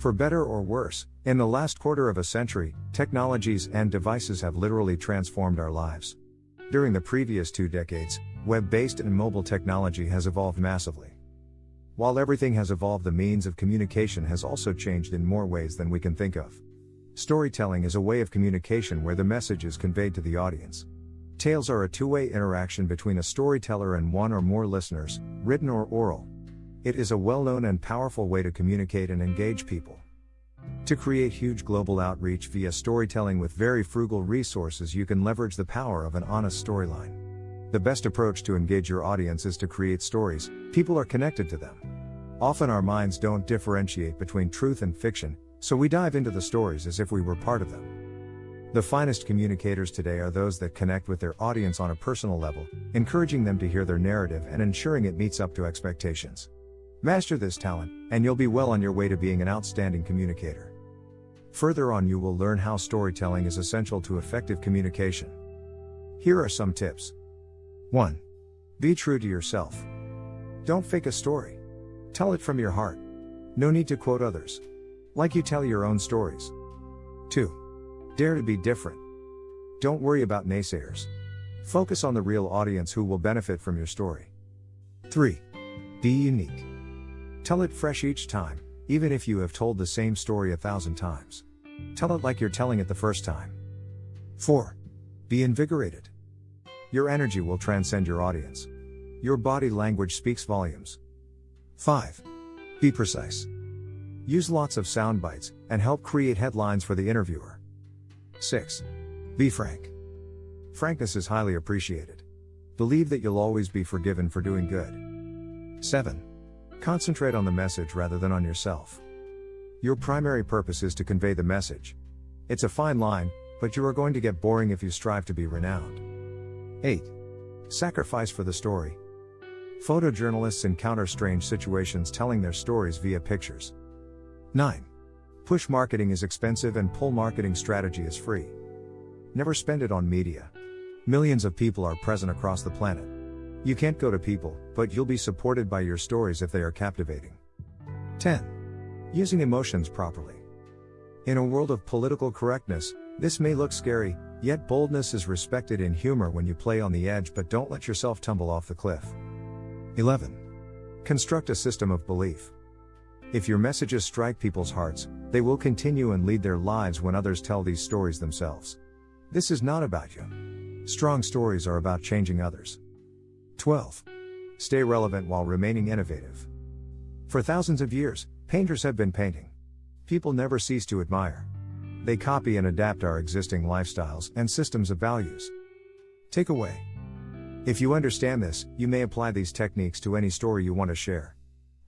For better or worse, in the last quarter of a century, technologies and devices have literally transformed our lives. During the previous two decades, web based and mobile technology has evolved massively. While everything has evolved, the means of communication has also changed in more ways than we can think of. Storytelling is a way of communication where the message is conveyed to the audience. Tales are a two way interaction between a storyteller and one or more listeners, written or oral. It is a well known and powerful way to communicate and engage people. To create huge global outreach via storytelling with very frugal resources, you can leverage the power of an honest storyline. The best approach to engage your audience is to create stories, people are connected to them. Often our minds don't differentiate between truth and fiction, so we dive into the stories as if we were part of them. The finest communicators today are those that connect with their audience on a personal level, encouraging them to hear their narrative and ensuring it meets up to expectations. Master this talent, and you'll be well on your way to being an outstanding communicator. Further on, you will learn how storytelling is essential to effective communication. Here are some tips. 1. Be true to yourself. Don't fake a story. Tell it from your heart. No need to quote others. Like you tell your own stories. 2. Dare to be different. Don't worry about naysayers. Focus on the real audience who will benefit from your story. 3. Be unique. Tell it fresh each time, even if you have told the same story a thousand times. Tell it like you're telling it the first time. 4. Be invigorated. Your energy will transcend your audience. Your body language speaks volumes. 5. Be precise. Use lots of sound bites and help create headlines for the interviewer. 6. Be frank. Frankness is highly appreciated. Believe that you'll always be forgiven for doing good. 7. Concentrate on the message rather than on yourself. Your primary purpose is to convey the message. It's a fine line, but you are going to get boring if you strive to be renowned. 8. Sacrifice for the story. Photojournalists encounter strange situations telling their stories via pictures. 9. Push marketing is expensive and pull marketing strategy is free. Never spend it on media. Millions of people are present across the planet. You can't go to people, but you'll be supported by your stories if they are captivating. 10. Using emotions properly. In a world of political correctness, this may look scary, Yet boldness is respected in humor when you play on the edge but don't let yourself tumble off the cliff. 11. Construct a system of belief. If your messages strike people's hearts, they will continue and lead their lives when others tell these stories themselves. This is not about you. Strong stories are about changing others. 12. Stay relevant while remaining innovative. For thousands of years, painters have been painting. People never cease to admire. They copy and adapt our existing lifestyles and systems of values. Takeaway If you understand this, you may apply these techniques to any story you want to share.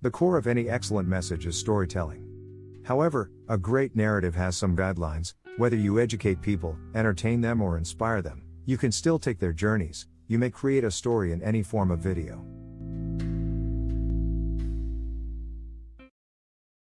The core of any excellent message is storytelling. However, a great narrative has some guidelines, whether you educate people, entertain them, or inspire them, you can still take their journeys, you may create a story in any form of video.